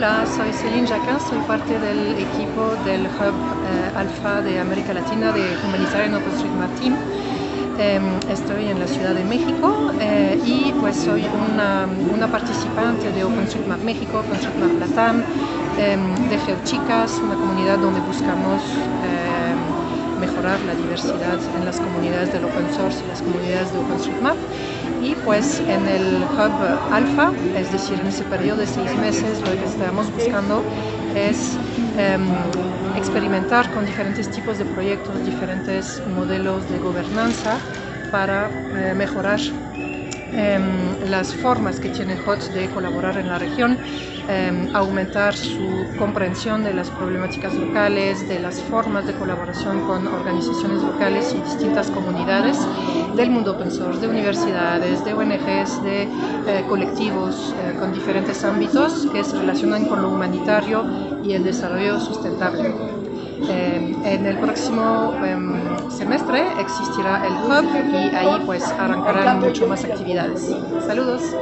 Hola, soy Céline Jacquin, soy parte del equipo del Hub eh, Alfa de América Latina de Humanitaria en OpenStreetMap Team. Em, estoy en la Ciudad de México eh, y pues soy una, participante de OpenStreetMap México, OpenStreetMap Latam, em, de GeoChicas, una comunidad donde buscamos em, mejorar la diversidad en las comunidades del open source y las comunidades de OpenStreetMap y pues en el hub alfa, es decir, en ese periodo de seis meses lo que estamos buscando es em, experimentar con diferentes tipos de proyectos, diferentes modelos de gobernanza para eh, mejorar Em, las formas que tiene HOTS de colaborar en la región, em, aumentar su comprensión de las problemáticas locales, de las formas de colaboración con organizaciones locales y distintas comunidades del mundo open source, de universidades, de ONGs, de eh, colectivos eh, con diferentes ámbitos que se relacionan con lo humanitario y el desarrollo sustentable. Em, en el próximo semestre existirá el hub y ahí pues arrancarán mucho más actividades. Saludos.